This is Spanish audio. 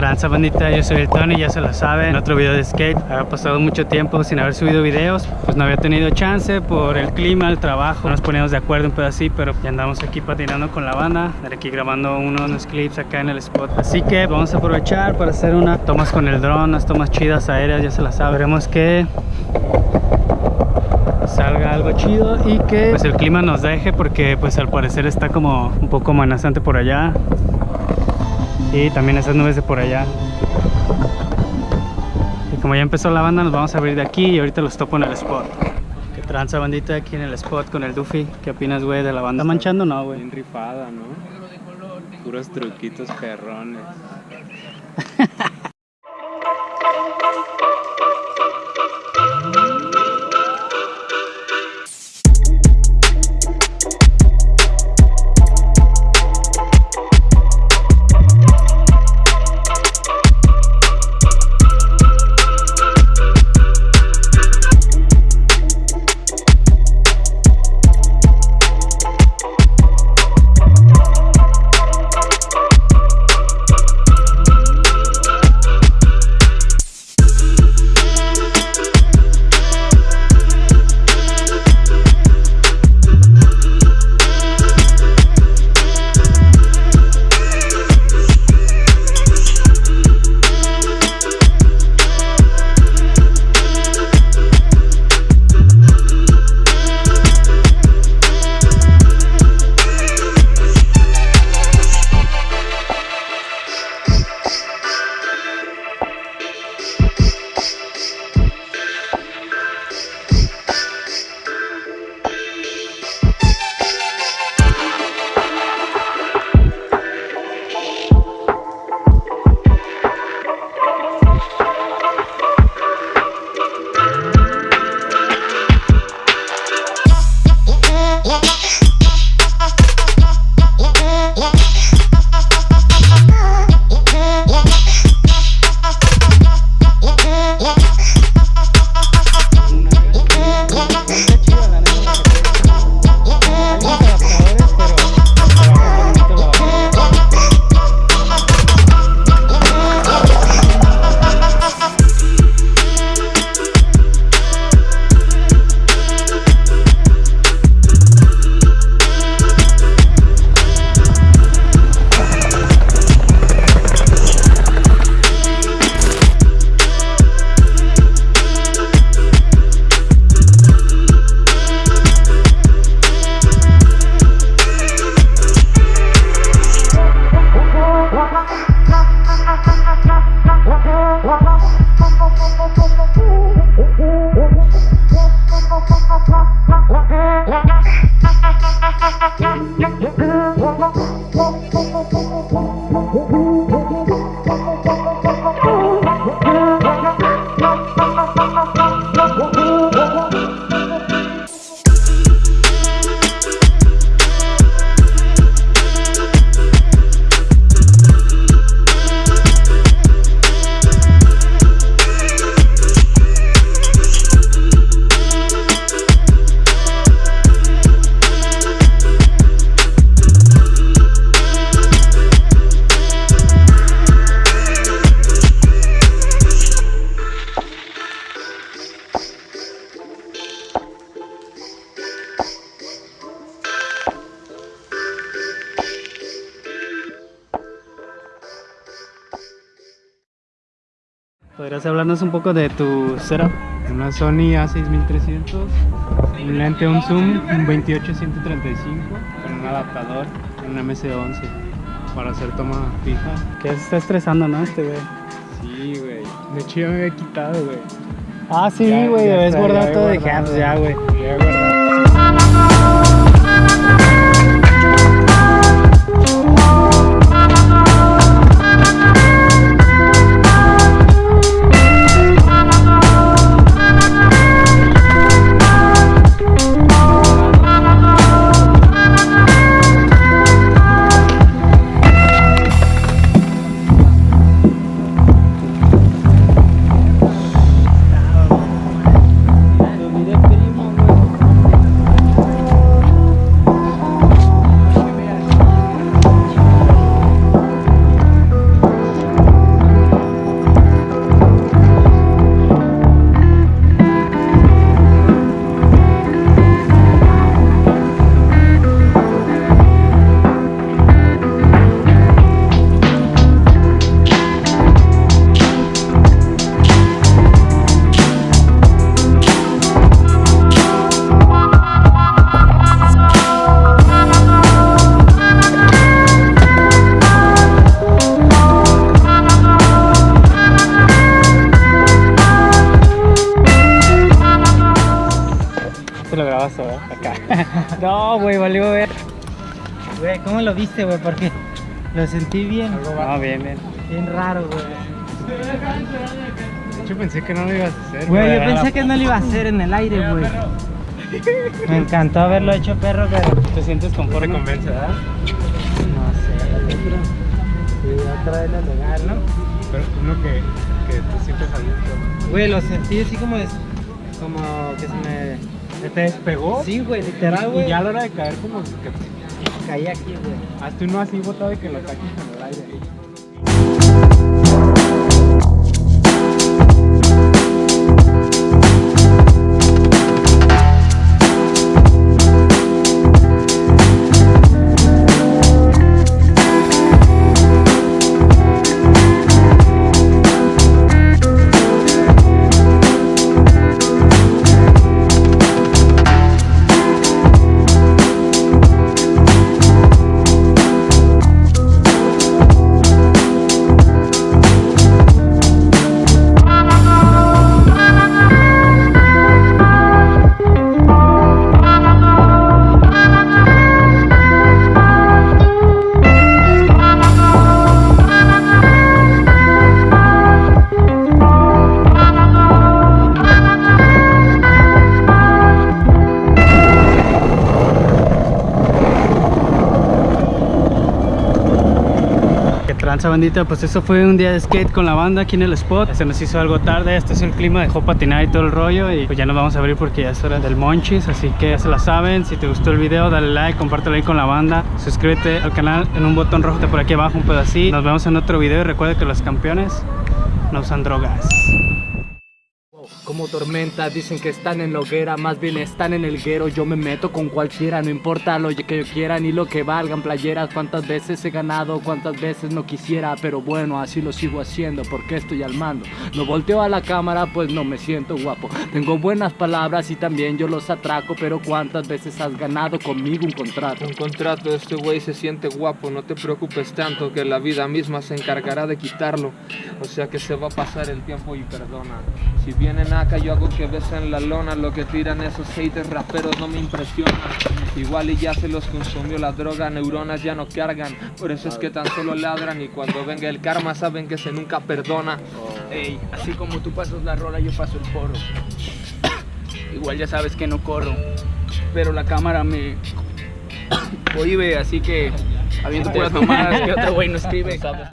tranza bandita, yo soy el Tony, ya se lo saben. En otro video de skate, había pasado mucho tiempo sin haber subido videos Pues no había tenido chance por el clima, el trabajo. No nos poníamos de acuerdo un pedacito, pero ya andamos aquí patinando con la banda. Aquí grabando unos clips acá en el spot. Así que vamos a aprovechar para hacer unas tomas con el dron Unas tomas chidas aéreas, ya se las saben. Veremos que salga algo chido y que pues el clima nos deje porque pues al parecer está como un poco amenazante por allá y también esas nubes de por allá y como ya empezó la banda nos vamos a abrir de aquí y ahorita los topo en el spot que tranza bandita aquí en el spot con el Duffy ¿qué opinas güey de la banda? ¿Está manchando no güey? Bien rifada ¿no? puros truquitos perrones ¿Podrías hablarnos un poco de tu setup? Una Sony A6300, un lente, un zoom, un 28-135 con un adaptador, un MS11 para hacer toma fija. Que se está estresando, ¿no? Este güey. Sí, güey. De hecho ya me había quitado, güey. Ah, sí, güey, es guardado todo de hands ya, güey. Güey, valió ver. Güey, ¿cómo lo viste, güey? Porque lo sentí bien. No, bien, bien. Bien raro, güey. De hecho pensé que no lo ibas a hacer. Güey, yo pensé que no lo iba a hacer en el aire, güey. Me encantó haberlo hecho perro, pero ¿Te sientes Te conforme? convence, ¿verdad? no sé. Sí, otra vez lo legal, ¿no? Pero uno que, que te sientes a gusto. Güey, lo sentí así como es, como que se me ¿Te despegó? Sí, güey, literal, güey. Y ya a la hora de caer como que caí aquí, güey. hazte uno así botado de que lo saques en el aire. Que tranza bandita, pues eso fue un día de skate con la banda aquí en el spot. Se nos hizo algo tarde, este es el clima, dejó patinar y todo el rollo Y pues ya nos vamos a abrir porque ya es hora del monchis Así que ya se la saben, si te gustó el video dale like, compártelo ahí con la banda Suscríbete al canal en un botón rojo de por aquí abajo, un así Nos vemos en otro video y recuerda que los campeones no usan drogas Como tormenta, dicen que están en la hoguera, más bien están en el guero. Yo me meto con cualquiera, no importa lo que yo quiera ni lo que valgan playeras. Cuántas veces he ganado, cuántas veces no quisiera, pero bueno, así lo sigo haciendo porque estoy al mando. No volteo a la cámara, pues no me siento guapo. Tengo buenas palabras y también yo los atraco, pero cuántas veces has ganado conmigo un contrato. Un contrato, este güey se siente guapo, no te preocupes tanto que la vida misma se encargará de quitarlo. O sea que se va a pasar el tiempo y perdona. Si vienen yo hago que besen la lona, lo que tiran esos haters raperos no me impresiona. Igual y ya se los consumió la droga, neuronas ya no cargan, por eso es que tan solo ladran y cuando venga el karma saben que se nunca perdona. Ey, así como tú pasas la rola, yo paso el foro. Igual ya sabes que no corro, pero la cámara me prohíbe, así que habiendo puras mamadas que otro güey no escribe.